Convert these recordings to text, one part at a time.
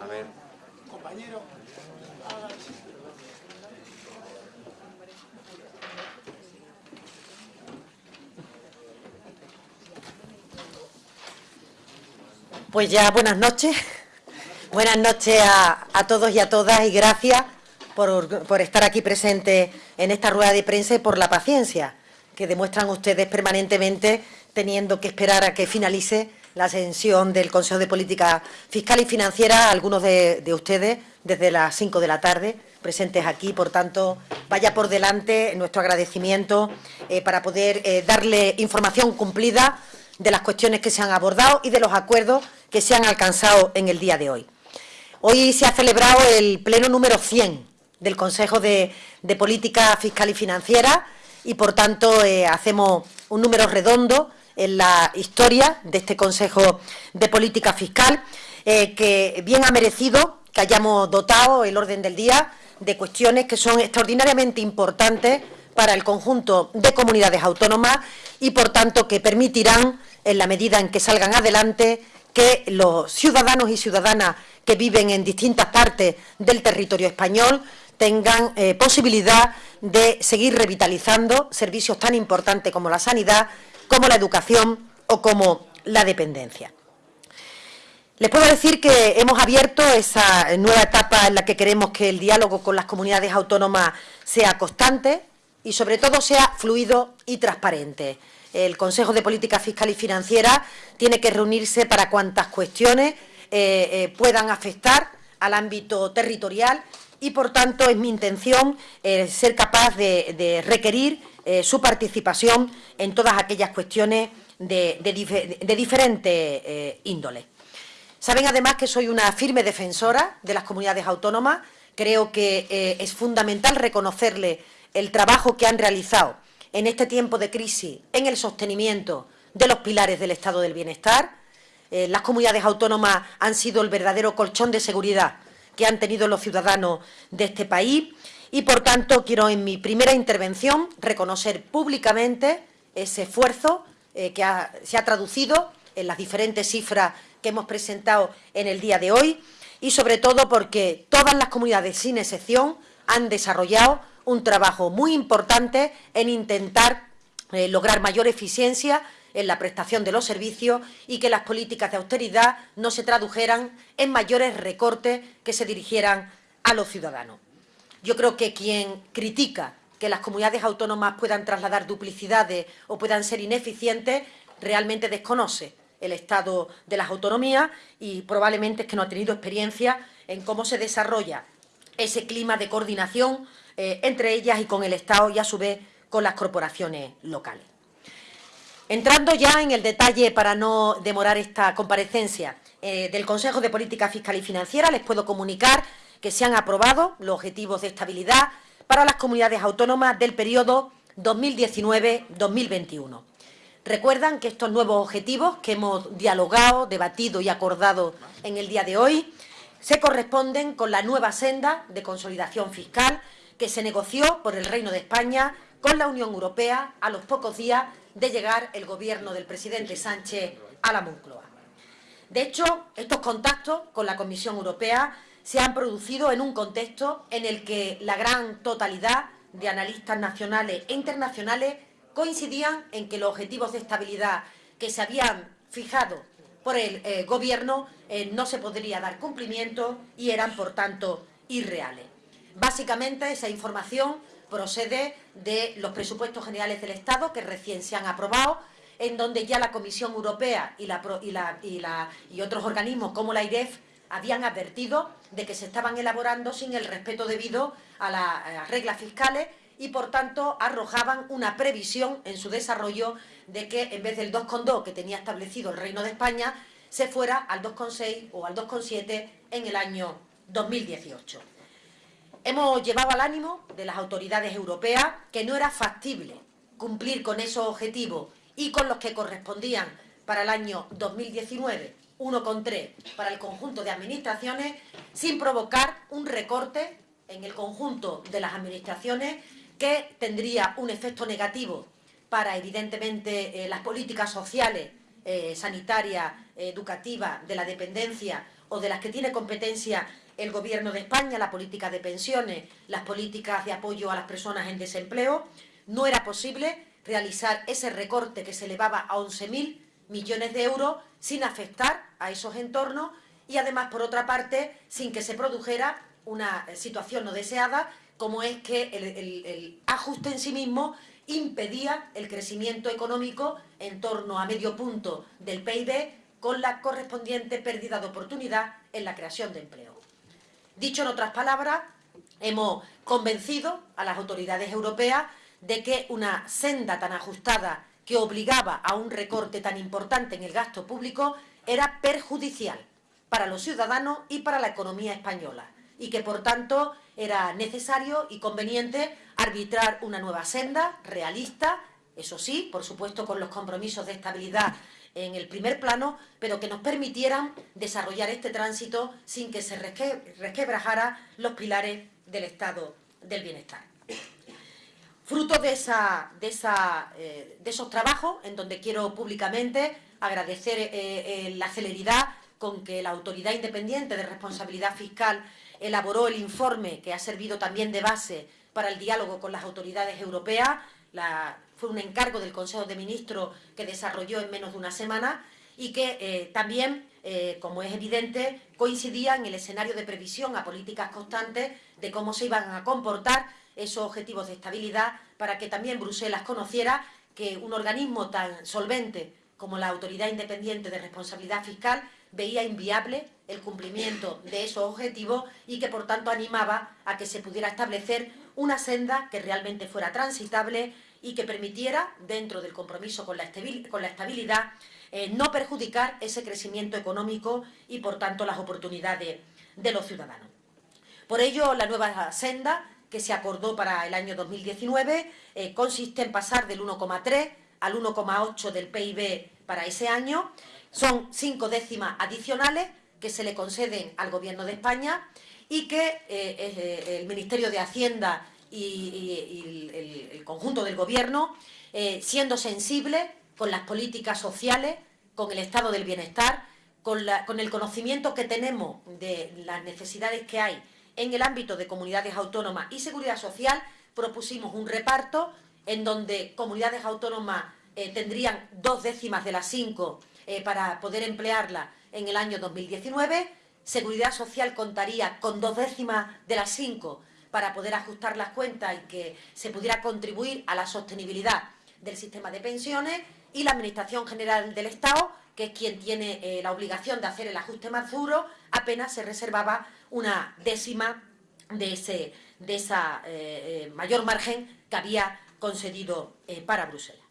A ver. Compañero, Pues ya buenas noches. Buenas noches a, todos y a todas y gracias por, estar aquí presentes en esta rueda de prensa y por la paciencia que demuestran ustedes permanentemente teniendo que esperar a que finalice la sesión del Consejo de Política Fiscal y Financiera, algunos de, ustedes desde las 5 de la tarde presentes aquí, por tanto, vaya por delante nuestro agradecimiento eh, para poder eh, darle información cumplida de las cuestiones que se han abordado y de los acuerdos que se han alcanzado en el día de hoy. Hoy se ha celebrado el pleno número 100 del Consejo de, Política Fiscal y Financiera y, por tanto, eh, hacemos un número redondo en la historia de este Consejo de Política Fiscal, eh, que bien ha merecido que hayamos dotado el orden del día de cuestiones que son extraordinariamente importantes para el conjunto de comunidades autónomas y, por tanto, que permitirán, en la medida en que salgan adelante, que los ciudadanos y ciudadanas que viven en distintas partes del territorio español tengan eh, posibilidad de seguir revitalizando servicios tan importantes como la sanidad, como la educación o como la dependencia. Les puedo decir que hemos abierto esa nueva etapa en la que queremos que el diálogo con las comunidades autónomas sea constante y sobre todo sea fluido y transparente. El Consejo de Política Fiscal y Financiera tiene que reunirse para cuantas cuestiones eh, eh, puedan afectar al ámbito territorial y, por tanto, es mi intención eh, ser capaz de requerir eh, su participación en todas aquellas cuestiones de, diferente eh, índole. Saben además que soy una firme defensora de las comunidades autónomas, creo que es fundamental reconocerle el trabajo que han realizado en este tiempo de crisis en el sostenimiento de los pilares del Estado del Bienestar. las comunidades autónomas han sido el verdadero colchón de seguridad que han tenido los ciudadanos de este país. Y, por tanto, quiero en mi primera intervención reconocer públicamente ese esfuerzo eh, que se ha traducido en las diferentes cifras que hemos presentado en el día de hoy. Y, sobre todo, porque todas las comunidades, sin excepción, han desarrollado un trabajo muy importante en intentar eh, lograr mayor eficiencia en la prestación de los servicios y que las políticas de austeridad no se tradujeran en mayores recortes que se dirigieran a los ciudadanos. Yo creo que quien critica que las comunidades autónomas puedan trasladar duplicidades o puedan ser ineficientes, realmente desconoce el estado de las autonomías y probablemente es que no ha tenido experiencia en cómo se desarrolla ese clima de coordinación eh, entre ellas y con el Estado y, a su vez, con las corporaciones locales. Entrando ya en el detalle, para no demorar esta comparecencia, eh, del Consejo de Política Fiscal y Financiera, les puedo comunicar que se han aprobado los objetivos de estabilidad para las comunidades autónomas del periodo 2019-2021. Recuerdan que estos nuevos objetivos que hemos dialogado, debatido y acordado en el día de hoy se corresponden con la nueva senda de consolidación fiscal que se negoció por el Reino de España con la Unión Europea a los pocos días de llegar el gobierno del presidente Sánchez a la Moncloa. De hecho, estos contactos con la Comisión Europea se han producido en un contexto en el que la gran totalidad de analistas nacionales e internacionales coincidían en que los objetivos de estabilidad que se habían fijado por el eh, Gobierno eh, no se podría dar cumplimiento y eran, por tanto, irreales. Básicamente, esa información procede de los presupuestos generales del Estado que recién se han aprobado, en donde ya la Comisión Europea y, otros organismos como la IREF habían advertido de que se estaban elaborando sin el respeto debido a, las reglas fiscales y, por tanto, arrojaban una previsión en su desarrollo de que, en vez del 2,2 que tenía establecido el Reino de España, se fuera al 2,6 o al 2,7 en el año 2018. Hemos llevado al ánimo de las autoridades europeas que no era factible cumplir con esos objetivos y con los que correspondían para el año 2019 1,3 para el conjunto de administraciones sin provocar un recorte en el conjunto de las administraciones que tendría un efecto negativo para, evidentemente, eh, las políticas sociales, eh, sanitarias, educativas, de la dependencia o de las que tiene competencia el Gobierno de España, la política de pensiones, las políticas de apoyo a las personas en desempleo, no era posible realizar ese recorte que se elevaba a 11.000 millones de euros sin afectar a esos entornos y además, por otra parte, sin que se produjera una situación no deseada, como es que el, ajuste en sí mismo impedía el crecimiento económico en torno a medio punto del PIB con la correspondiente pérdida de oportunidad en la creación de empleo. Dicho en otras palabras, hemos convencido a las autoridades europeas de que una senda tan ajustada que obligaba a un recorte tan importante en el gasto público era perjudicial para los ciudadanos y para la economía española y que, por tanto, era necesario y conveniente arbitrar una nueva senda realista, eso sí, por supuesto con los compromisos de estabilidad en el primer plano, pero que nos permitieran desarrollar este tránsito sin que se resquebrajara los pilares del estado del bienestar. Fruto de, eh, esos trabajos, en donde quiero públicamente agradecer eh, eh, la celeridad con que la Autoridad Independiente de Responsabilidad Fiscal elaboró el informe que ha servido también de base para el diálogo con las autoridades europeas, fue un encargo del Consejo de Ministros que desarrolló en menos de una semana y que eh, también, eh, como es evidente, coincidía en el escenario de previsión a políticas constantes de cómo se iban a comportar esos objetivos de estabilidad para que también Bruselas conociera que un organismo tan solvente como la Autoridad Independiente de Responsabilidad Fiscal veía inviable el cumplimiento de esos objetivos y que, por tanto, animaba a que se pudiera establecer una senda que realmente fuera transitable y que permitiera, dentro del compromiso con la estabilidad, eh, no perjudicar ese crecimiento económico y, por tanto, las oportunidades de los ciudadanos. Por ello, la nueva senda que se acordó para el año 2019 eh, consiste en pasar del 1,3 al 1,8 del PIB para ese año. Son cinco décimas adicionales que se le conceden al Gobierno de España y que eh, el Ministerio de Hacienda y, el, conjunto del Gobierno, eh, siendo sensible con las políticas sociales, con el estado del bienestar, con, con el conocimiento que tenemos de las necesidades que hay en el ámbito de comunidades autónomas y seguridad social, propusimos un reparto en donde comunidades autónomas tendrían dos décimas de las cinco para poder emplearla en el año 2019. Seguridad Social contaría con dos décimas de las cinco para poder ajustar las cuentas y que se pudiera contribuir a la sostenibilidad del sistema de pensiones y la Administración General del Estado, que es quien tiene eh, la obligación de hacer el ajuste más duro, apenas se reservaba una décima de ese de esa, eh, eh, mayor margen que había concedido para Bruselas.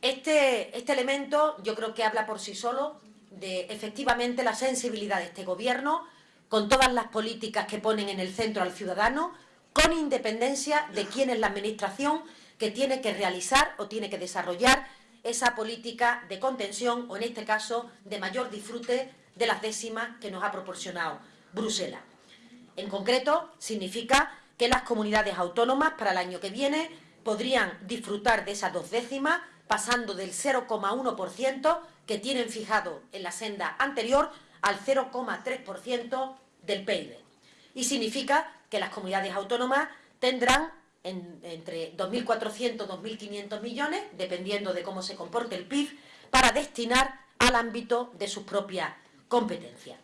Este, este elemento yo creo que habla por sí solo de efectivamente la sensibilidad de este Gobierno con todas las políticas que ponen en el centro al ciudadano, con independencia de quién es la Administración que tiene que realizar o tiene que desarrollar esa política de contención o, en este caso, de mayor disfrute de las décimas que nos ha proporcionado Bruselas. En concreto, significa que las comunidades autónomas para el año que viene podrían disfrutar de esas dos décimas pasando del 0,1% que tienen fijado en la senda anterior al 0,3% del PIB. Y significa que las comunidades autónomas tendrán entre 2.400 y 2.500 millones, dependiendo de cómo se comporte el PIB, para destinar al ámbito de sus propias competencias.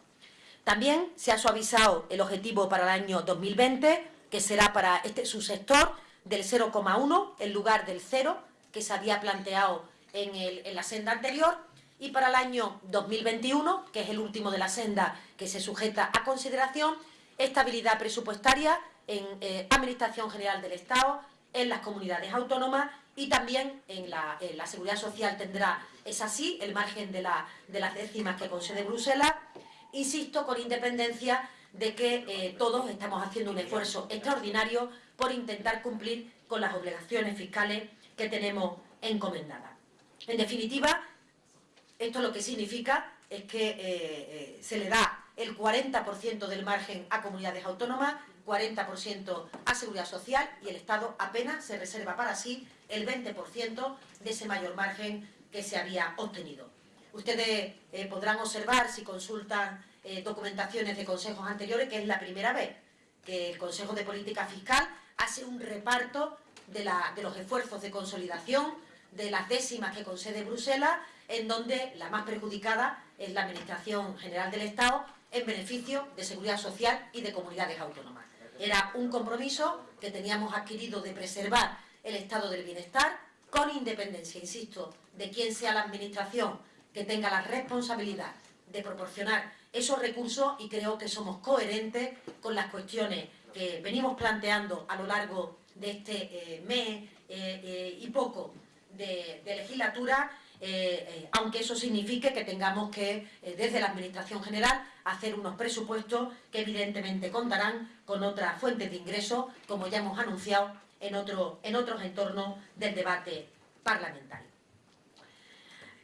También se ha suavizado el objetivo para el año 2020, que será para este subsector del 0,1 en lugar del 0, que se había planteado en, la senda anterior y para el año 2021, que es el último de la senda que se sujeta a consideración, estabilidad presupuestaria en eh, Administración General del Estado, en las comunidades autónomas y también en la, Seguridad Social tendrá, es así, el margen de, las décimas que concede Bruselas, insisto, con independencia de que eh, todos estamos haciendo un esfuerzo extraordinario por intentar cumplir con las obligaciones fiscales que tenemos encomendada. En definitiva, esto lo que significa es que eh, se le da el 40% del margen a comunidades autónomas, 40% a Seguridad Social y el Estado apenas se reserva para sí el 20% de ese mayor margen que se había obtenido. Ustedes eh, podrán observar, si consultan eh, documentaciones de consejos anteriores, que es la primera vez que el Consejo de Política Fiscal hace un reparto de, de los esfuerzos de consolidación de las décimas que concede Bruselas, en donde la más perjudicada es la Administración General del Estado en beneficio de seguridad social y de comunidades autónomas. Era un compromiso que teníamos adquirido de preservar el estado del bienestar con independencia, insisto, de quién sea la Administración que tenga la responsabilidad de proporcionar esos recursos y creo que somos coherentes con las cuestiones que venimos planteando a lo largo de este eh, mes eh, eh, y poco de, legislatura, aunque eso signifique que tengamos que, desde la Administración General, hacer unos presupuestos que evidentemente contarán con otras fuentes de ingresos, como ya hemos anunciado en, otro, en otros entornos del debate parlamentario.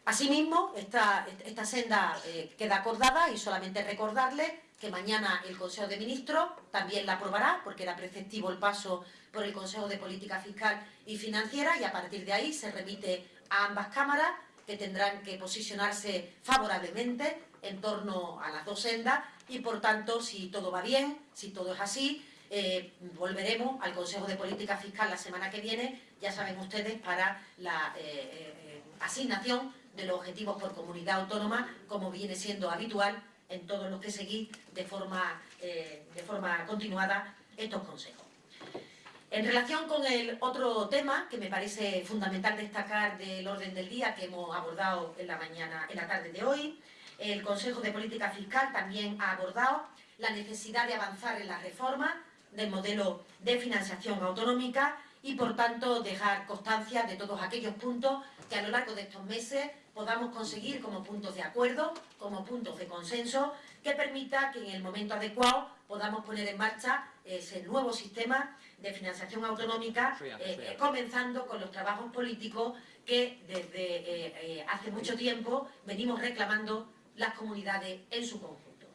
Asimismo, esta, esta senda eh, queda acordada y solamente recordarle que mañana el Consejo de Ministros también la aprobará, porque era preceptivo el paso por el Consejo de Política Fiscal y Financiera y a partir de ahí se remite a ambas cámaras que tendrán que posicionarse favorablemente en torno a las dos sendas y, por tanto, si todo va bien, si todo es así, eh, volveremos al Consejo de Política Fiscal la semana que viene, ya saben ustedes, para la eh, asignación de los objetivos por comunidad autónoma, como viene siendo habitual en todos los que seguís de forma, eh, de forma continuada estos consejos. En relación con el otro tema que me parece fundamental destacar del orden del día que hemos abordado en la mañana, en la tarde de hoy, el Consejo de Política Fiscal también ha abordado la necesidad de avanzar en la reforma del modelo de financiación autonómica y, por tanto, dejar constancia de todos aquellos puntos que a lo largo de estos meses podamos conseguir como puntos de acuerdo, como puntos de consenso, que permita que en el momento adecuado podamos poner en marcha ese nuevo sistema de financiación autonómica, eh, eh, comenzando con los trabajos políticos que desde eh, hace mucho tiempo venimos reclamando las comunidades en su conjunto.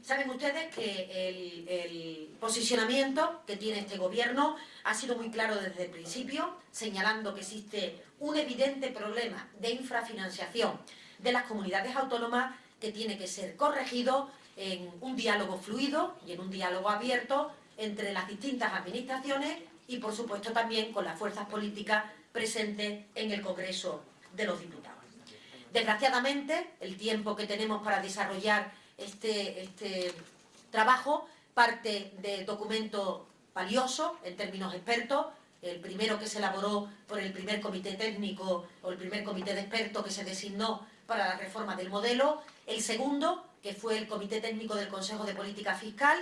Saben ustedes que el, posicionamiento que tiene este gobierno ha sido muy claro desde el principio, señalando que existe un evidente problema de infrafinanciación de las comunidades autónomas que tiene que ser corregido en un diálogo fluido y en un diálogo abierto entre las distintas administraciones y, por supuesto, también con las fuerzas políticas presentes en el Congreso de los Diputados. Desgraciadamente, el tiempo que tenemos para desarrollar este, este trabajo parte de documento valioso en términos expertos, el primero que se elaboró por el primer comité técnico o el primer comité de expertos que se designó para la reforma del modelo, el segundo, que fue el comité técnico del Consejo de Política Fiscal,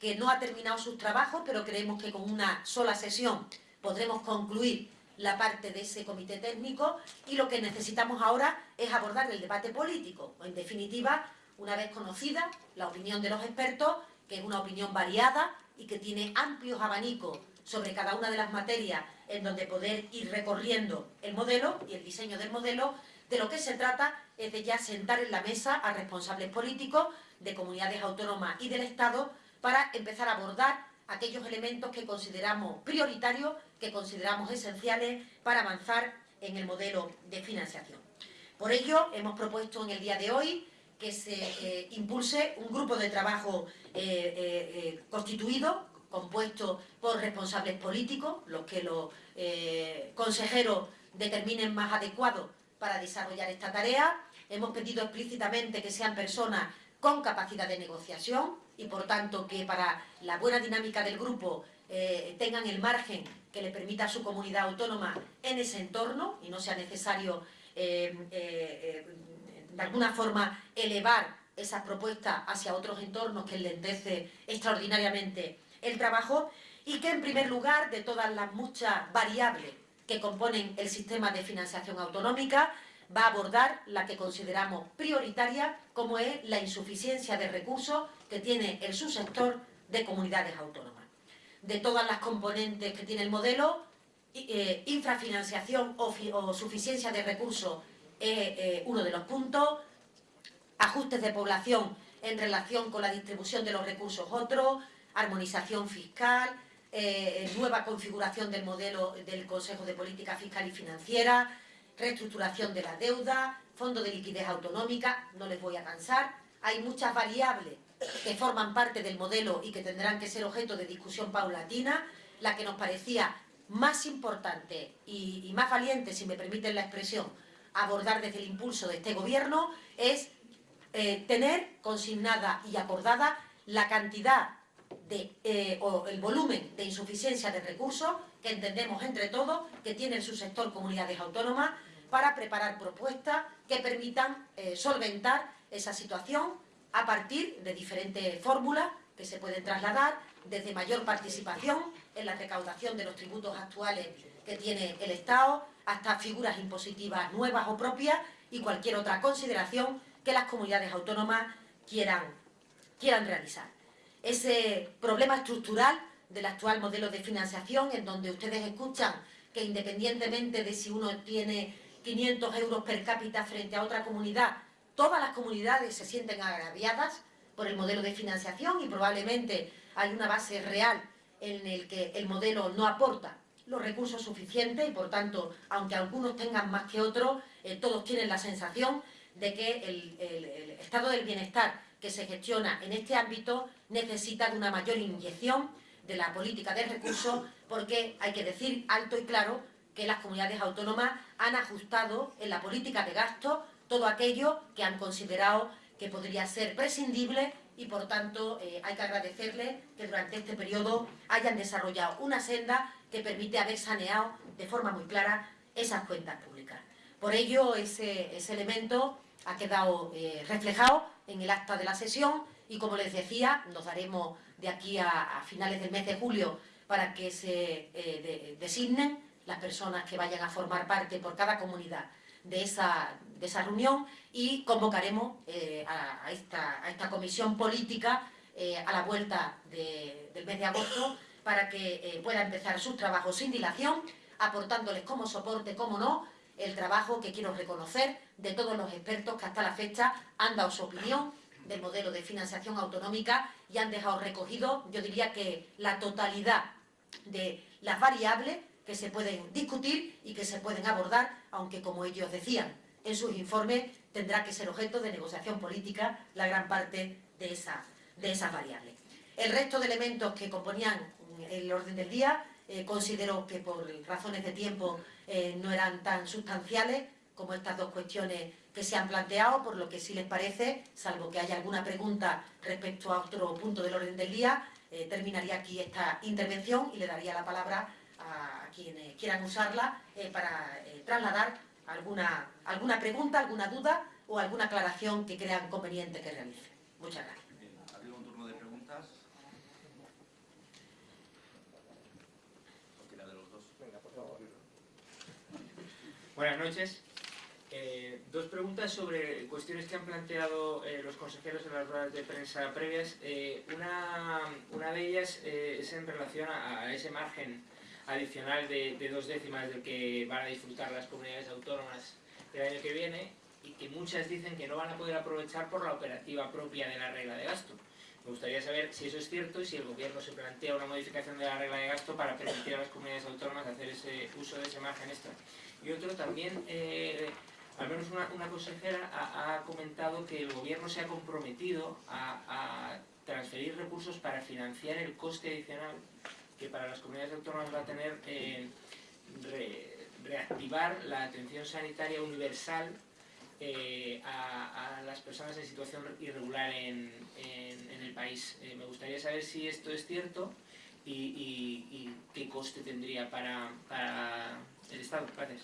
que no ha terminado sus trabajos, pero creemos que con una sola sesión podremos concluir la parte de ese comité técnico y lo que necesitamos ahora es abordar el debate político, en definitiva, una vez conocida la opinión de los expertos, que es una opinión variada y que tiene amplios abanicos sobre cada una de las materias en donde poder ir recorriendo el modelo y el diseño del modelo, de lo que se trata es de ya sentar en la mesa a responsables políticos de comunidades autónomas y del Estado para empezar a abordar aquellos elementos que consideramos prioritarios, que consideramos esenciales para avanzar en el modelo de financiación. Por ello, hemos propuesto en el día de hoy que se eh, impulse un grupo de trabajo eh, eh, constituido, compuesto por responsables políticos, los que los consejeros determinen más adecuados para desarrollar esta tarea. Hemos pedido explícitamente que sean personas con capacidad de negociación y, por tanto, que para la buena dinámica del grupo tengan el margen que le permita a su comunidad autónoma en ese entorno y no sea necesario de alguna forma elevar esas propuestas hacia otros entornos que enlentece extraordinariamente el trabajo y que en primer lugar de todas las muchas variables que componen el sistema de financiación autonómica va a abordar la que consideramos prioritaria como es la insuficiencia de recursos que tiene el subsector de comunidades autónomas. De todas las componentes que tiene el modelo, eh, infrafinanciación o suficiencia de recursos es eh, uno de los puntos, ajustes de población en relación con la distribución de los recursos otros, armonización fiscal, eh, nueva configuración del modelo del Consejo de Política Fiscal y Financiera, reestructuración de la deuda, fondo de liquidez autonómica, no les voy a cansar. Hay muchas variables que forman parte del modelo y que tendrán que ser objeto de discusión paulatina. La que nos parecía más importante y, más valiente, si me permiten la expresión, abordar desde el impulso de este gobierno es eh, tener consignada y acordada la cantidad de, eh, o el volumen de insuficiencia de recursos que entendemos entre todos que tiene el subsector comunidades autónomas para preparar propuestas que permitan eh, solventar esa situación a partir de diferentes fórmulas que se pueden trasladar desde mayor participación en la recaudación de los tributos actuales que tiene el Estado, hasta figuras impositivas nuevas o propias y cualquier otra consideración que las comunidades autónomas quieran, quieran realizar. Ese problema estructural del actual modelo de financiación, en donde ustedes escuchan que independientemente de si uno tiene 500 euros per cápita frente a otra comunidad, todas las comunidades se sienten agraviadas por el modelo de financiación y probablemente hay una base real en el que el modelo no aporta los recursos suficientes y por tanto, aunque algunos tengan más que otros, eh, todos tienen la sensación de que el, estado del bienestar que se gestiona en este ámbito necesita de una mayor inyección de la política de recursos porque hay que decir alto y claro que las comunidades autónomas han ajustado en la política de gasto todo aquello que han considerado que podría ser prescindible y por tanto eh, hay que agradecerle que durante este periodo hayan desarrollado una senda que permite haber saneado de forma muy clara esas cuentas públicas. Por ello, ese, elemento ha quedado eh, reflejado en el acta de la sesión y, como les decía, nos daremos de aquí a, finales del mes de julio para que se eh, designen las personas que vayan a formar parte por cada comunidad de esa, de esa reunión y convocaremos eh, a, esta, a, esta, comisión política a la vuelta del mes de agosto para que pueda empezar sus trabajos sin dilación, aportándoles como soporte, como no, el trabajo que quiero reconocer de todos los expertos que hasta la fecha han dado su opinión del modelo de financiación autonómica y han dejado recogido, yo diría que la totalidad de las variables que se pueden discutir y que se pueden abordar, aunque como ellos decían en sus informes, tendrá que ser objeto de negociación política la gran parte de, esa, de esas variables. El resto de elementos que componían el orden del día eh, considero que por razones de tiempo eh, no eran tan sustanciales como estas dos cuestiones que se han planteado, por lo que si les parece, salvo que haya alguna pregunta respecto a otro punto del orden del día, eh, terminaría aquí esta intervención y le daría la palabra a quienes quieran usarla para trasladar alguna, alguna pregunta, alguna duda o alguna aclaración que crean conveniente que realice. Muchas gracias. Buenas noches. Eh, dos preguntas sobre cuestiones que han planteado eh, los consejeros en las ruedas de prensa previas. Eh, una, una, de ellas es en relación a, ese margen adicional de, de, dos décimas del que van a disfrutar las comunidades autónomas el año que viene y que muchas dicen que no van a poder aprovechar por la operativa propia de la regla de gasto. Me gustaría saber si eso es cierto y si el Gobierno se plantea una modificación de la regla de gasto para permitir a las comunidades autónomas hacer ese uso de ese margen extra. Y otro también, eh, al menos una, consejera ha, comentado que el Gobierno se ha comprometido a, transferir recursos para financiar el coste adicional que para las comunidades autónomas va a tener eh, reactivar la atención sanitaria universal eh, a, las personas en situación irregular en, el país. Eh, me gustaría saber si esto es cierto y, qué coste tendría para, el Estado. Gracias.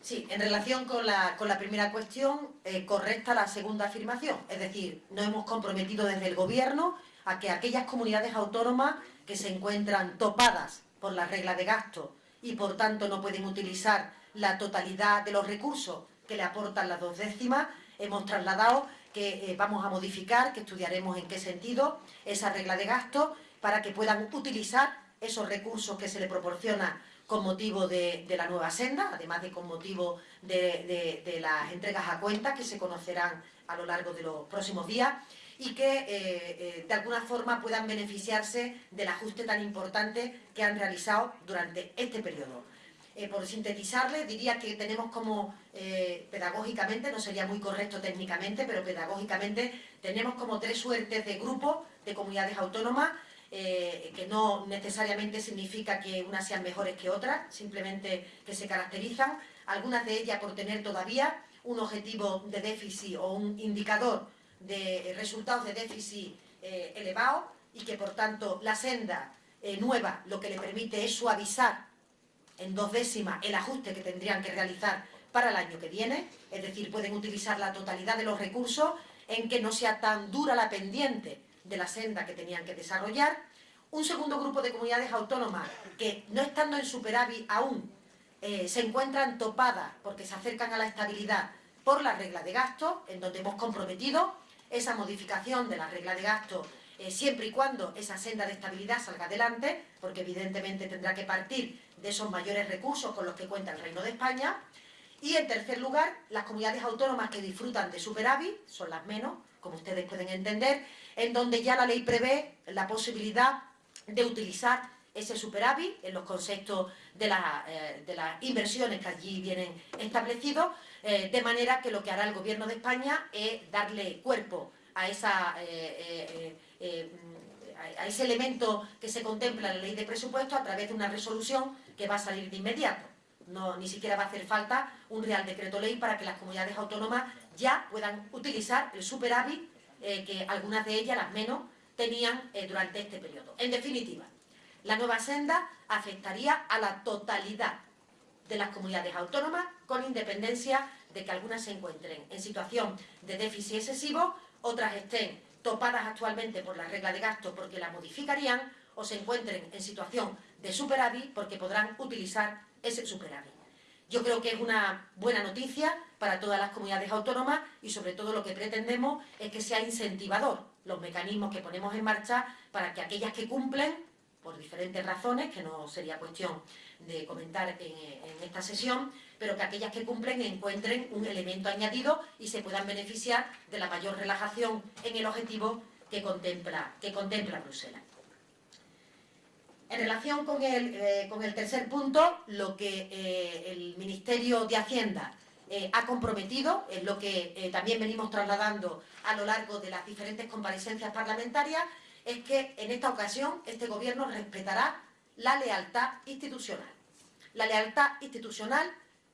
Sí, en relación con la, con la primera cuestión, correcta la segunda afirmación. Es decir, nos hemos comprometido desde el Gobierno a que aquellas comunidades autónomas que se encuentran topadas por la regla de gasto y por tanto no pueden utilizar la totalidad de los recursos que le aportan las dos décimas. Hemos trasladado que eh, vamos a modificar, que estudiaremos en qué sentido, esa regla de gasto para que puedan utilizar esos recursos que se le proporciona con motivo de, la nueva senda, además de con motivo de, las entregas a cuenta que se conocerán a lo largo de los próximos días y que eh, eh, de alguna forma puedan beneficiarse del ajuste tan importante que han realizado durante este periodo. Eh, por sintetizarle, diría que tenemos como, pedagógicamente, no sería muy correcto técnicamente, pero pedagógicamente tenemos como tres suertes de grupos de comunidades autónomas, que no necesariamente significa que unas sean mejores que otras, simplemente que se caracterizan, algunas de ellas por tener todavía un objetivo de déficit o un indicador de resultados de déficit eh, elevado y que por tanto la senda eh, nueva lo que le permite es suavizar en dos décimas el ajuste que tendrían que realizar para el año que viene, es decir, pueden utilizar la totalidad de los recursos en que no sea tan dura la pendiente de la senda que tenían que desarrollar. Un segundo grupo de comunidades autónomas que, no estando en superávit aún, eh, se encuentran topadas porque se acercan a la estabilidad por la regla de gasto, en donde hemos comprometido esa modificación de la regla de gasto eh, siempre y cuando esa senda de estabilidad salga adelante, porque evidentemente tendrá que partir de esos mayores recursos con los que cuenta el Reino de España. Y en tercer lugar, las comunidades autónomas que disfrutan de superávit, son las menos, como ustedes pueden entender, en donde ya la ley prevé la posibilidad de utilizar ese superávit en los conceptos de, eh, de las inversiones que allí vienen establecidos, eh, de manera que lo que hará el Gobierno de España es darle cuerpo a, esa, eh, a ese elemento que se contempla en la ley de presupuesto a través de una resolución que va a salir de inmediato. No, ni siquiera va a hacer falta un Real Decreto Ley para que las comunidades autónomas ya puedan utilizar el superávit que algunas de ellas, las menos, tenían durante este periodo. En definitiva, la nueva senda afectaría a la totalidad de las comunidades autónomas, con independencia de que algunas se encuentren en situación de déficit excesivo, otras estén topadas actualmente por la regla de gasto porque la modificarían, o se encuentren en situación de superávit porque podrán utilizar ese superávit. Yo creo que es una buena noticia para todas las comunidades autónomas y sobre todo lo que pretendemos es que sea incentivador los mecanismos que ponemos en marcha para que aquellas que cumplen por diferentes razones, que no sería cuestión de comentar en, esta sesión, pero que aquellas que cumplen encuentren un elemento añadido y se puedan beneficiar de la mayor relajación en el objetivo que contempla, que contempla Bruselas. En relación con el, eh, con el tercer punto, lo que eh, el Ministerio de Hacienda eh, ha comprometido, es lo que también venimos trasladando a lo largo de las diferentes comparecencias parlamentarias, es que en esta ocasión este Gobierno respetará la lealtad institucional. La lealtad institucional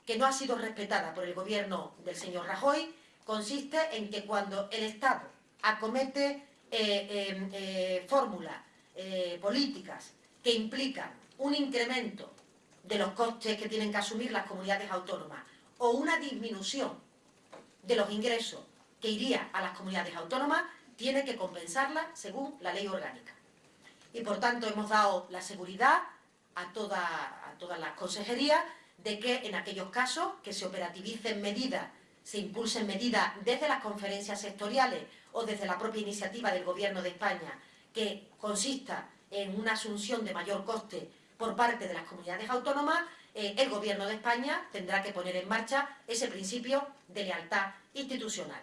que no ha sido respetada por el Gobierno del señor Rajoy consiste en que cuando el Estado acomete eh, em, eh, fórmulas eh, políticas que implican un incremento de los costes que tienen que asumir las comunidades autónomas o una disminución de los ingresos que iría a las comunidades autónomas, tiene que compensarla según la ley orgánica. Y por tanto hemos dado la seguridad a, todas las consejerías de que en aquellos casos que se operativicen medidas, se impulsen medidas desde las conferencias sectoriales o desde la propia iniciativa del Gobierno de España que consista en una asunción de mayor coste por parte de las comunidades autónomas, eh, el Gobierno de España tendrá que poner en marcha ese principio de lealtad institucional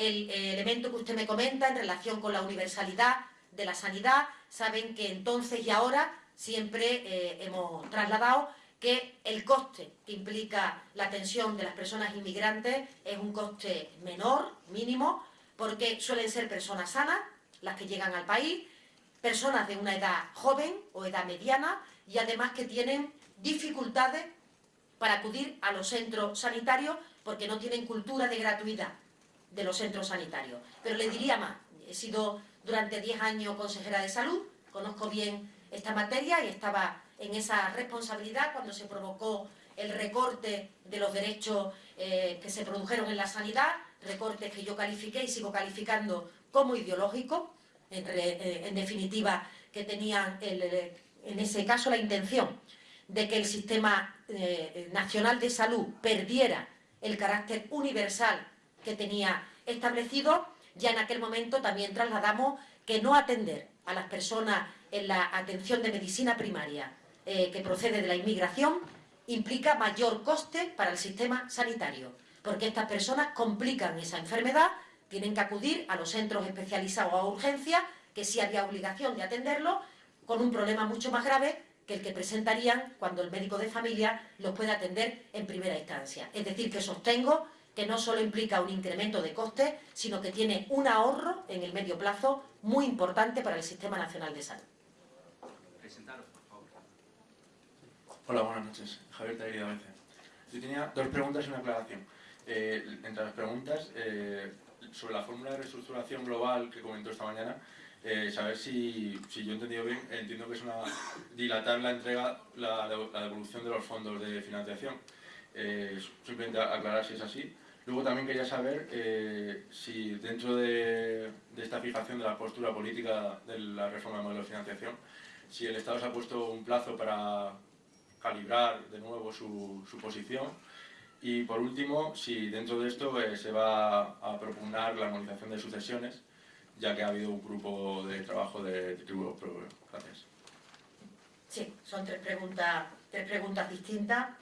el, elemento que usted me comenta en relación con la universalidad de la sanidad. Saben que entonces y ahora siempre eh, hemos trasladado que el coste que implica la atención de las personas inmigrantes es un coste menor, mínimo, porque suelen ser personas sanas las que llegan al país, personas de una edad joven o edad mediana y además que tienen dificultades para acudir a los centros sanitarios porque no tienen cultura de gratuidad de los centros sanitarios. Pero le diría más, he sido durante 10 años consejera de salud, conozco bien esta materia y estaba en esa responsabilidad cuando se provocó el recorte de los derechos eh, que se produjeron en la sanidad, recortes que yo califiqué y sigo calificando como ideológicos, en, eh, definitiva que tenían en ese caso la intención de que el sistema eh, nacional de salud perdiera el carácter universal que tenía establecido, ya en aquel momento también trasladamos que no atender a las personas en la atención de medicina primaria eh, que procede de la inmigración implica mayor coste para el sistema sanitario, porque estas personas complican esa enfermedad tienen que acudir a los centros especializados a urgencia, que sí había obligación de atenderlo, con un problema mucho más grave que el que presentarían cuando el médico de familia los puede atender en primera instancia. Es decir, que sostengo que no solo implica un incremento de costes, sino que tiene un ahorro en el medio plazo muy importante para el Sistema Nacional de Salud. Presentaros, por favor. Hola, buenas noches. Javier Tairi de Yo tenía dos preguntas y una aclaración. Eh, entre las preguntas, eh, sobre la fórmula de reestructuración global que comentó esta mañana, eh, saber si, si, yo he entendido bien, entiendo que es una dilatar la entrega, la, la devolución de los fondos de financiación. Eh, simplemente aclarar si es así. Luego también quería saber eh, si dentro de, de, esta fijación de la postura política de la reforma del modelo de financiación, si el Estado se ha puesto un plazo para calibrar de nuevo su, posición y por último, si dentro de esto eh, se va a propugnar la armonización de sucesiones ya que ha habido un grupo de trabajo de, tributo propio. Gracias. Sí, son tres preguntas distintas.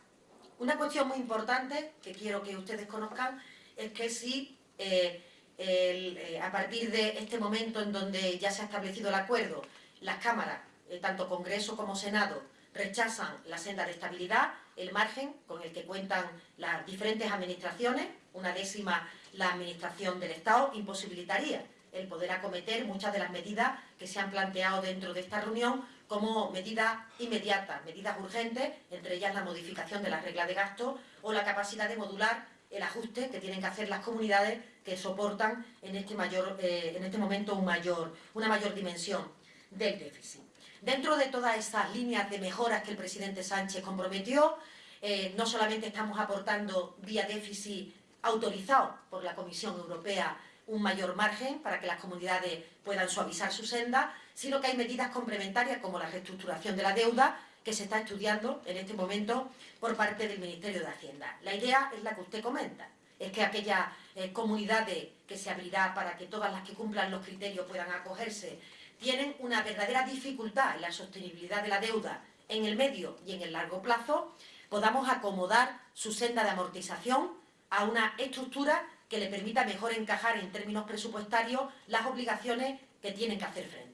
Una cuestión muy importante que quiero que ustedes conozcan es que si eh, eh, a partir de este momento en donde ya se ha establecido el acuerdo, las cámaras, eh, tanto Congreso como Senado, rechazan la senda de estabilidad, el margen con el que cuentan las diferentes administraciones, una décima la administración del Estado, imposibilitaría el poder acometer muchas de las medidas que se han planteado dentro de esta reunión como medidas inmediatas, medidas urgentes, entre ellas la modificación de la regla de gasto o la capacidad de modular el ajuste que tienen que hacer las comunidades que soportan en este, mayor, eh, en este momento un mayor, una mayor dimensión del déficit. Dentro de todas estas líneas de mejoras que el presidente Sánchez comprometió, eh, no solamente estamos aportando vía déficit autorizado por la Comisión Europea un mayor margen para que las comunidades puedan suavizar su senda, sino que hay medidas complementarias como la reestructuración de la deuda que se está estudiando en este momento por parte del Ministerio de Hacienda. La idea es la que usted comenta, es que aquellas eh, comunidades que se abrirá para que todas las que cumplan los criterios puedan acogerse, tienen una verdadera dificultad en la sostenibilidad de la deuda en el medio y en el largo plazo, podamos acomodar su senda de amortización a una estructura que le permita mejor encajar en términos presupuestarios las obligaciones que tienen que hacer frente.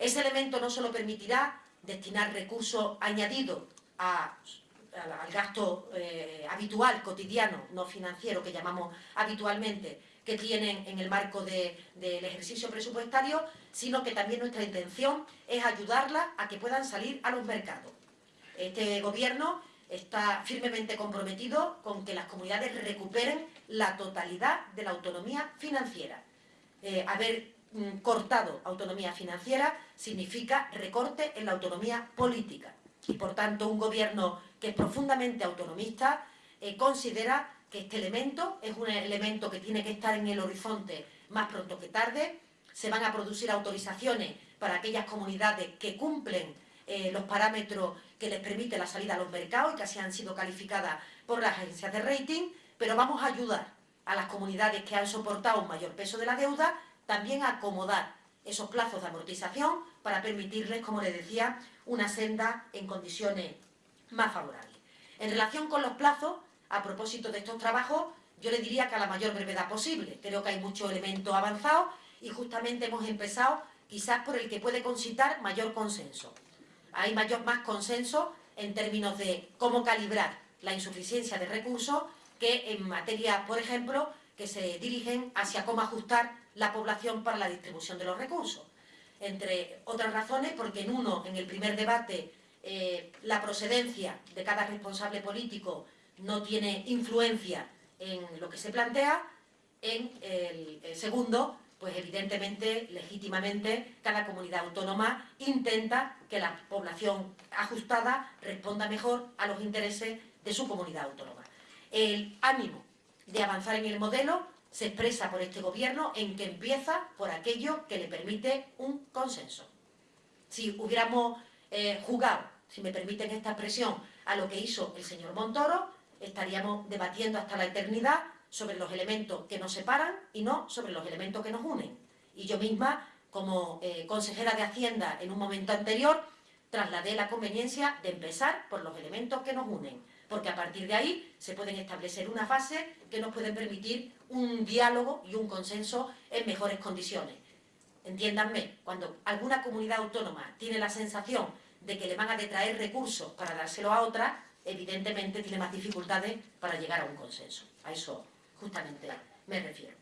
Ese elemento no solo permitirá destinar recursos añadidos al gasto eh, habitual, cotidiano, no financiero, que llamamos habitualmente, que tienen en el marco del ejercicio presupuestario, sino que también nuestra intención es ayudarlas a que puedan salir a los mercados. Este Gobierno está firmemente comprometido con que las comunidades recuperen la totalidad de la autonomía financiera. Eh, haber cortado autonomía financiera significa recorte en la autonomía política. Y, por tanto, un gobierno que es profundamente autonomista eh, considera que este elemento es un elemento que tiene que estar en el horizonte más pronto que tarde. Se van a producir autorizaciones para aquellas comunidades que cumplen eh, los parámetros que les permite la salida a los mercados y que así han sido calificadas por las agencias de rating, pero vamos a ayudar a las comunidades que han soportado un mayor peso de la deuda también acomodar esos plazos de amortización para permitirles, como les decía, una senda en condiciones más favorables. En relación con los plazos, a propósito de estos trabajos, yo le diría que a la mayor brevedad posible. Creo que hay muchos elementos avanzados y justamente hemos empezado quizás por el que puede concitar mayor consenso hay mayor más consenso en términos de cómo calibrar la insuficiencia de recursos que en materia, por ejemplo, que se dirigen hacia cómo ajustar la población para la distribución de los recursos. Entre otras razones, porque en uno, en el primer debate, eh, la procedencia de cada responsable político no tiene influencia en lo que se plantea, en el segundo, pues evidentemente, legítimamente, cada comunidad autónoma intenta que la población ajustada responda mejor a los intereses de su comunidad autónoma. El ánimo de avanzar en el modelo se expresa por este gobierno en que empieza por aquello que le permite un consenso. Si hubiéramos eh, jugado, si me permiten esta expresión, a lo que hizo el señor Montoro, estaríamos debatiendo hasta la eternidad sobre los elementos que nos separan y no sobre los elementos que nos unen. Y yo misma, como eh, consejera de Hacienda en un momento anterior, trasladé la conveniencia de empezar por los elementos que nos unen, porque a partir de ahí se pueden establecer una fase que nos pueden permitir un diálogo y un consenso en mejores condiciones. Entiéndanme, cuando alguna comunidad autónoma tiene la sensación de que le van a detraer recursos para dárselo a otra, evidentemente tiene más dificultades para llegar a un consenso. A eso justamente me refiero.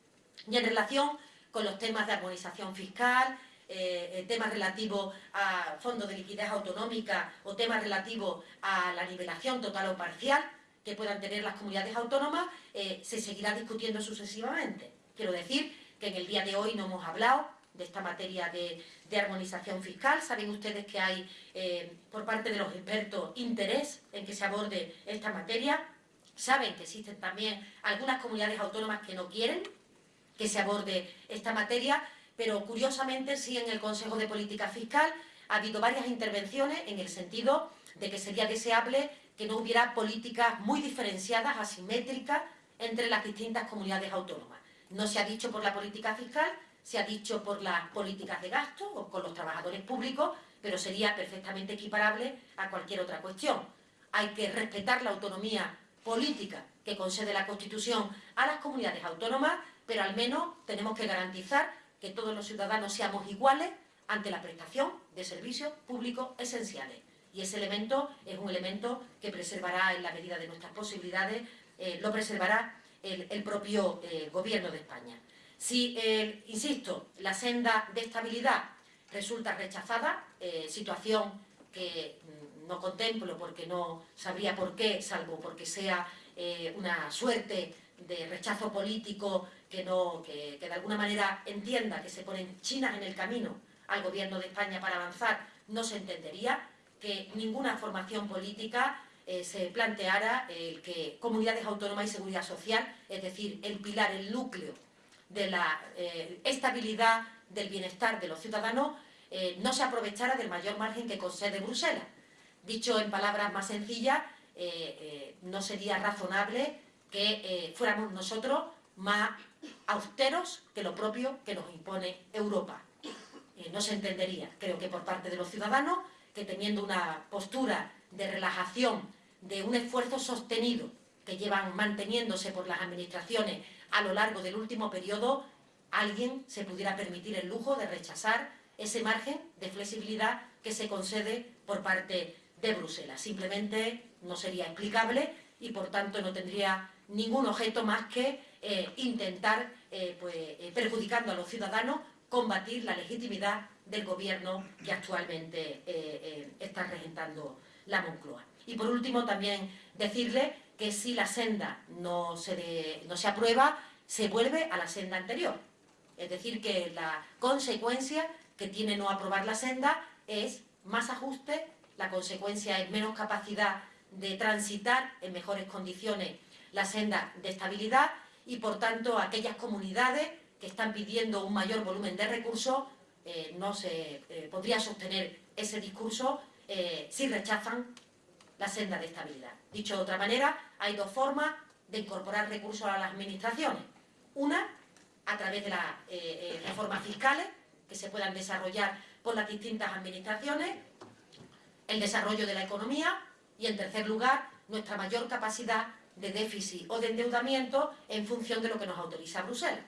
Y en relación con los temas de armonización fiscal, eh, temas relativos a fondos de liquidez autonómica o temas relativos a la nivelación total o parcial que puedan tener las comunidades autónomas, eh, se seguirá discutiendo sucesivamente. Quiero decir que en el día de hoy no hemos hablado de esta materia de, armonización fiscal. Saben ustedes que hay, eh, por parte de los expertos, interés en que se aborde esta materia. Saben que existen también algunas comunidades autónomas que no quieren que se aborde esta materia, pero curiosamente sí en el Consejo de Política Fiscal ha habido varias intervenciones en el sentido de que sería deseable que no hubiera políticas muy diferenciadas, asimétricas, entre las distintas comunidades autónomas. No se ha dicho por la política fiscal, se ha dicho por las políticas de gasto o con los trabajadores públicos, pero sería perfectamente equiparable a cualquier otra cuestión. Hay que respetar la autonomía política que concede la Constitución a las comunidades autónomas, pero al menos tenemos que garantizar que todos los ciudadanos seamos iguales ante la prestación de servicios públicos esenciales. Y ese elemento es un elemento que preservará en la medida de nuestras posibilidades, eh, lo preservará el, propio eh, Gobierno de España. Si, eh, insisto, la senda de estabilidad resulta rechazada, situación que mm, no contemplo porque no sabría por qué, salvo porque sea una suerte de rechazo político que, no, que, de alguna manera entienda que se ponen chinas en el camino al Gobierno de España para avanzar, no se entendería que ninguna formación política eh, se planteara el que comunidades autónomas y seguridad social, es decir, el pilar, el núcleo de la eh, estabilidad del bienestar de los ciudadanos, eh, no se aprovechara del mayor margen que concede Bruselas. Dicho en palabras más sencillas, no sería razonable que fuéramos nosotros más austeros que lo propio que nos impone Europa. no se entendería, creo que por parte de los ciudadanos, que teniendo una postura de relajación, de un esfuerzo sostenido que llevan manteniéndose por las administraciones a lo largo del último periodo, alguien se pudiera permitir el lujo de rechazar ese margen de flexibilidad que se concede por parte de Bruselas. Simplemente no sería explicable y por tanto no tendría ningún objeto más que eh, intentar, eh, pues, eh, perjudicando a los ciudadanos, combatir la legitimidad del gobierno que actualmente está regentando la Moncloa. Y por último también decirle que si la senda no se, no se aprueba, se vuelve a la senda anterior. Es decir, que la consecuencia que tiene no aprobar la senda es más ajuste, la consecuencia es menos capacidad de transitar en mejores condiciones la senda de estabilidad y, por tanto, aquellas comunidades que están pidiendo un mayor volumen de recursos, eh, no se eh, podría sostener ese discurso eh, si rechazan la senda de estabilidad. Dicho de otra manera, hay dos formas de incorporar recursos a las administraciones. Una, a través de las reformas fiscales que se puedan desarrollar por las distintas administraciones, el desarrollo de la economía y, en tercer lugar, nuestra mayor capacidad de déficit o de endeudamiento en función de lo que nos autoriza Bruselas.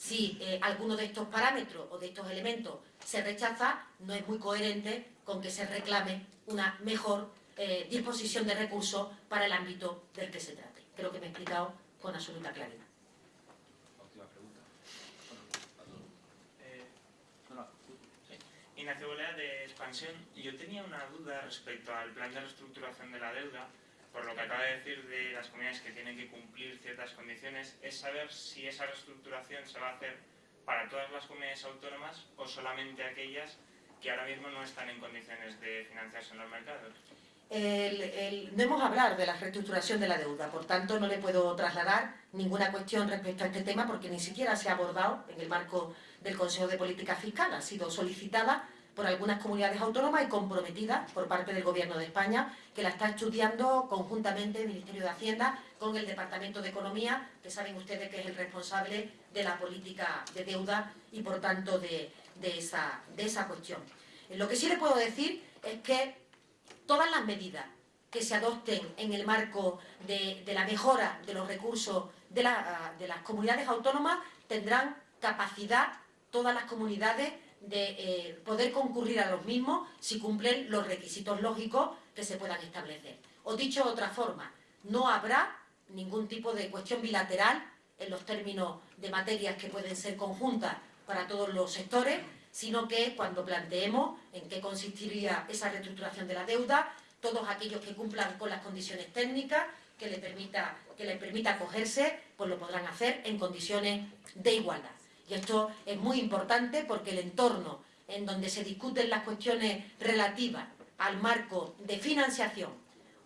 Si eh, alguno de estos parámetros o de estos elementos se rechaza, no es muy coherente con que se reclame una mejor eh, disposición de recursos para el ámbito del que se trate. Creo que me he explicado con absoluta claridad. Eh, Ignacio Bolea de Expansión. Yo tenía una duda respecto al plan de reestructuración de la deuda por lo que acaba de decir de las comunidades que tienen que cumplir ciertas condiciones, es saber si esa reestructuración se va a hacer para todas las comunidades autónomas o solamente aquellas que ahora mismo no están en condiciones de financiarse en los mercados. no hemos hablado de la reestructuración de la deuda, por tanto no le puedo trasladar ninguna cuestión respecto a este tema porque ni siquiera se ha abordado en el marco del Consejo de Política Fiscal, ha sido solicitada por algunas comunidades autónomas y comprometida por parte del Gobierno de España, que la está estudiando conjuntamente el Ministerio de Hacienda con el Departamento de Economía, que saben ustedes que es el responsable de la política de deuda y, por tanto, de, esa, de esa cuestión. Lo que sí le puedo decir es que todas las medidas que se adopten en el marco de, la mejora de los recursos de, de las comunidades autónomas tendrán capacidad todas las comunidades de eh, poder concurrir a los mismos si cumplen los requisitos lógicos que se puedan establecer. O dicho de otra forma, no habrá ningún tipo de cuestión bilateral en los términos de materias que pueden ser conjuntas para todos los sectores, sino que cuando planteemos en qué consistiría esa reestructuración de la deuda, todos aquellos que cumplan con las condiciones técnicas que les permita, que les permita acogerse, pues lo podrán hacer en condiciones de igualdad. Y esto es muy importante porque el entorno en donde se discuten las cuestiones relativas al marco de financiación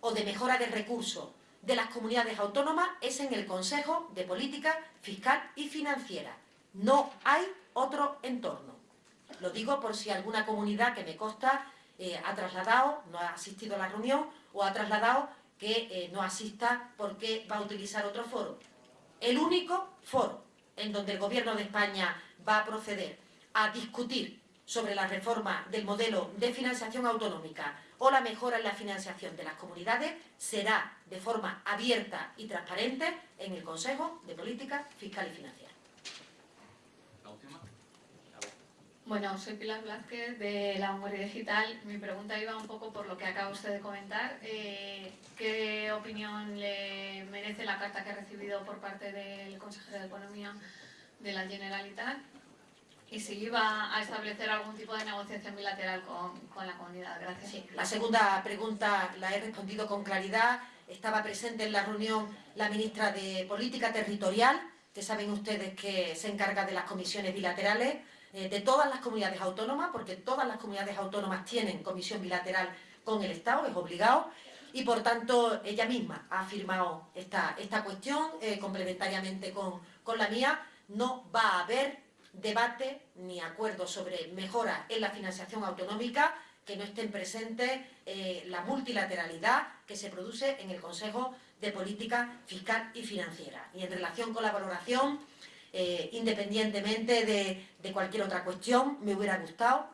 o de mejora de recursos de las comunidades autónomas es en el Consejo de Política Fiscal y Financiera. No hay otro entorno. Lo digo por si alguna comunidad que me consta eh, ha trasladado, no ha asistido a la reunión o ha trasladado que eh, no asista porque va a utilizar otro foro. El único foro en donde el Gobierno de España va a proceder a discutir sobre la reforma del modelo de financiación autonómica o la mejora en la financiación de las comunidades será de forma abierta y transparente en el Consejo de Política Fiscal y Financiera. La última. Bueno, soy Pilar Blázquez de La Memoria Digital. Mi pregunta iba un poco por lo que acaba usted de comentar. Eh, ¿Qué opinión le merece la carta que ha recibido por parte del consejero de Economía de la Generalitat? Y si iba a establecer algún tipo de negociación bilateral con, la comunidad. Gracias. la segunda pregunta la he respondido con claridad. Estaba presente en la reunión la ministra de Política Territorial, que saben ustedes que se encarga de las comisiones bilaterales eh, de todas las comunidades autónomas, porque todas las comunidades autónomas tienen comisión bilateral con el Estado, es obligado, y por tanto ella misma ha afirmado esta, esta cuestión eh, complementariamente con, con la mía, no va a haber debate ni acuerdo sobre mejora en la financiación autonómica que no estén presentes eh, la multilateralidad que se produce en el Consejo de Política Fiscal y Financiera. Y en relación con la valoración, eh, independientemente de, cualquier otra cuestión, me hubiera gustado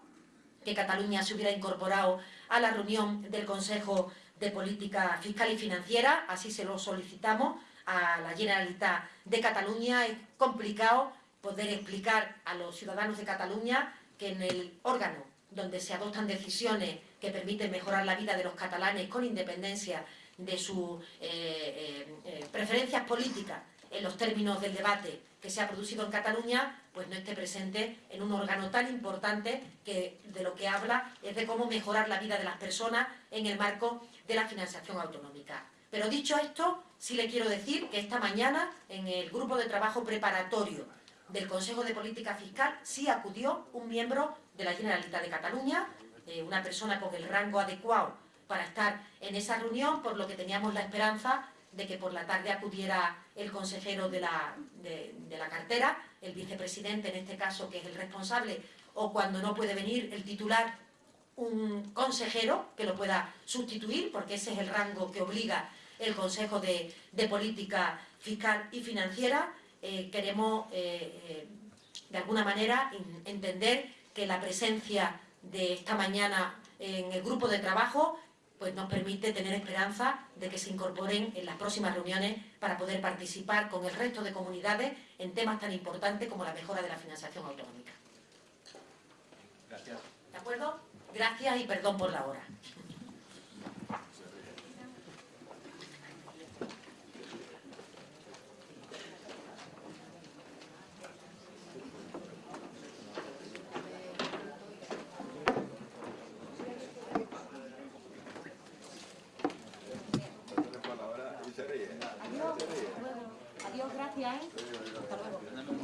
que Cataluña se hubiera incorporado a la reunión del Consejo de Política Fiscal y Financiera, así se lo solicitamos a la Generalitat de Cataluña. Es complicado poder explicar a los ciudadanos de Cataluña que en el órgano donde se adoptan decisiones que permiten mejorar la vida de los catalanes con independencia de sus eh, eh, preferencias políticas en los términos del debate que se ha producido en Cataluña, pues no esté presente en un órgano tan importante que de lo que habla es de cómo mejorar la vida de las personas en el marco de la financiación autonómica. Pero dicho esto, sí le quiero decir que esta mañana en el grupo de trabajo preparatorio del Consejo de Política Fiscal sí acudió un miembro de la Generalitat de Cataluña, eh, una persona con el rango adecuado para estar en esa reunión, por lo que teníamos la esperanza de que por la tarde acudiera el consejero de la, de, la cartera, el vicepresidente en este caso, que es el responsable, o cuando no puede venir el titular, un consejero que lo pueda sustituir, porque ese es el rango que obliga el Consejo de, Política Fiscal y Financiera. Eh, queremos, eh, eh, de alguna manera, entender que la presencia de esta mañana en el grupo de trabajo pues nos permite tener esperanza de que se incorporen en las próximas reuniones para poder participar con el resto de comunidades en temas tan importantes como la mejora de la financiación autonómica. Gracias. ¿De acuerdo? Gracias y perdón por la hora. Gracias. ¿eh? Hasta luego.